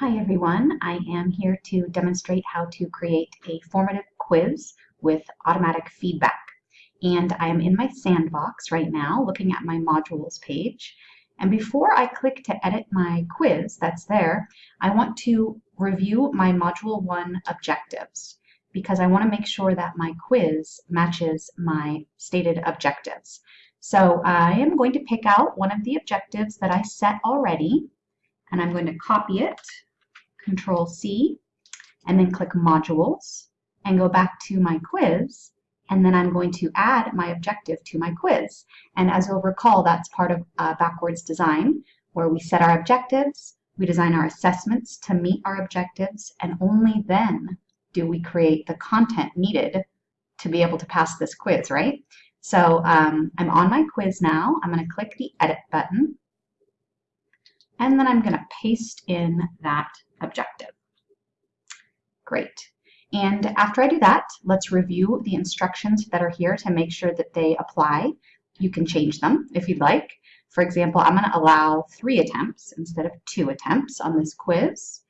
Hi everyone, I am here to demonstrate how to create a formative quiz with automatic feedback. And I am in my sandbox right now looking at my modules page. And before I click to edit my quiz that's there, I want to review my Module 1 objectives because I want to make sure that my quiz matches my stated objectives. So I am going to pick out one of the objectives that I set already and I'm going to copy it Control C, and then click Modules, and go back to my quiz, and then I'm going to add my objective to my quiz. And as you'll recall, that's part of uh, backwards design, where we set our objectives, we design our assessments to meet our objectives, and only then do we create the content needed to be able to pass this quiz, right? So um, I'm on my quiz now. I'm going to click the Edit button, and then I'm going to paste in that objective. Great. And after I do that, let's review the instructions that are here to make sure that they apply. You can change them if you'd like. For example, I'm going to allow three attempts instead of two attempts on this quiz.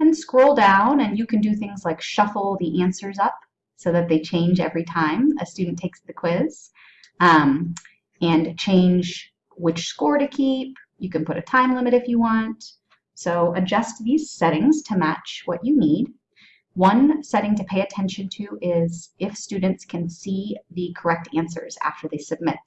And scroll down and you can do things like shuffle the answers up so that they change every time a student takes the quiz. Um, and change which score to keep. You can put a time limit if you want. So adjust these settings to match what you need. One setting to pay attention to is if students can see the correct answers after they submit.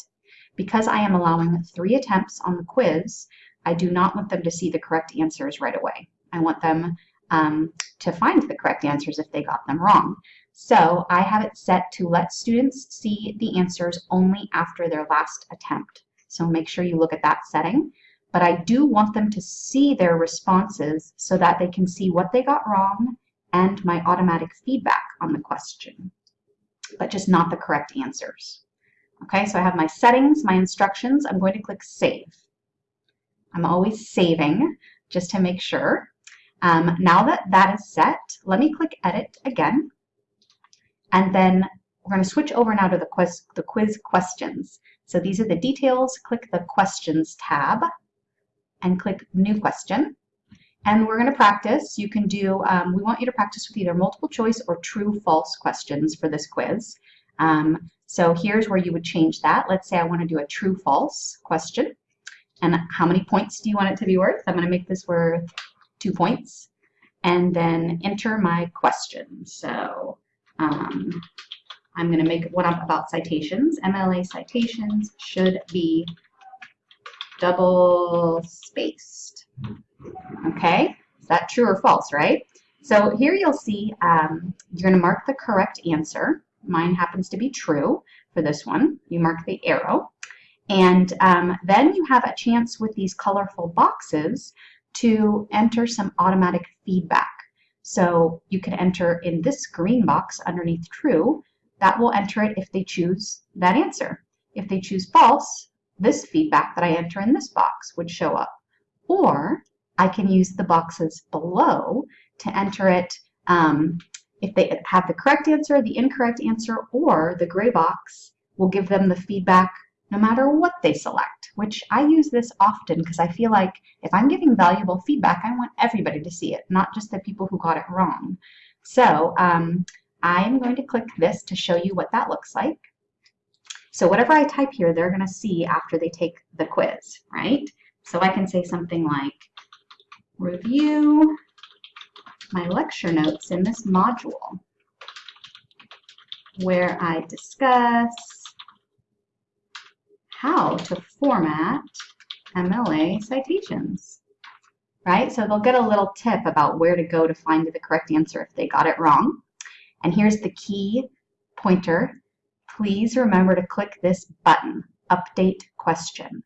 Because I am allowing three attempts on the quiz, I do not want them to see the correct answers right away. I want them um, to find the correct answers if they got them wrong. So I have it set to let students see the answers only after their last attempt. So make sure you look at that setting but I do want them to see their responses so that they can see what they got wrong and my automatic feedback on the question, but just not the correct answers. Okay, so I have my settings, my instructions. I'm going to click Save. I'm always saving just to make sure. Um, now that that is set, let me click Edit again. And then we're going to switch over now to the quiz, the quiz questions. So these are the details. Click the Questions tab and click New Question. And we're going to practice. You can do, um, we want you to practice with either multiple choice or true false questions for this quiz. Um, so here's where you would change that. Let's say I want to do a true false question. And how many points do you want it to be worth? I'm going to make this worth two points. And then enter my question. So um, I'm going to make one up about citations. MLA citations should be double spaced. Okay, is that true or false, right? So here you'll see um, you're going to mark the correct answer. Mine happens to be true for this one. You mark the arrow. And um, then you have a chance with these colorful boxes to enter some automatic feedback. So you can enter in this green box underneath true. That will enter it if they choose that answer. If they choose false, this feedback that I enter in this box would show up. Or I can use the boxes below to enter it um, if they have the correct answer, the incorrect answer, or the gray box will give them the feedback no matter what they select, which I use this often because I feel like if I'm giving valuable feedback, I want everybody to see it, not just the people who got it wrong. So um, I'm going to click this to show you what that looks like. So whatever I type here, they're going to see after they take the quiz, right? So I can say something like, review my lecture notes in this module where I discuss how to format MLA citations, right? So they'll get a little tip about where to go to find the correct answer if they got it wrong. And here's the key pointer please remember to click this button, Update Question.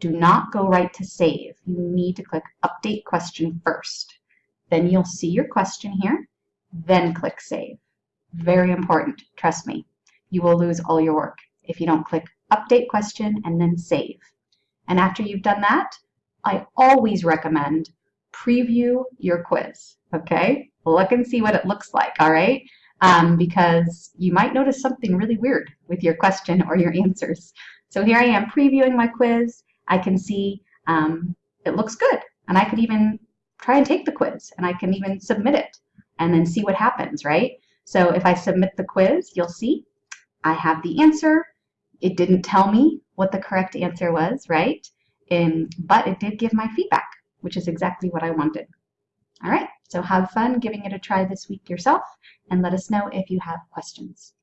Do not go right to Save. You need to click Update Question first. Then you'll see your question here, then click Save. Very important, trust me. You will lose all your work if you don't click Update Question and then Save. And after you've done that, I always recommend preview your quiz, okay? Look and see what it looks like, all right? Um, because you might notice something really weird with your question or your answers. So here I am previewing my quiz. I can see um, it looks good. And I could even try and take the quiz and I can even submit it and then see what happens, right? So if I submit the quiz, you'll see I have the answer. It didn't tell me what the correct answer was, right? Um, but it did give my feedback, which is exactly what I wanted. All right, so have fun giving it a try this week yourself and let us know if you have questions.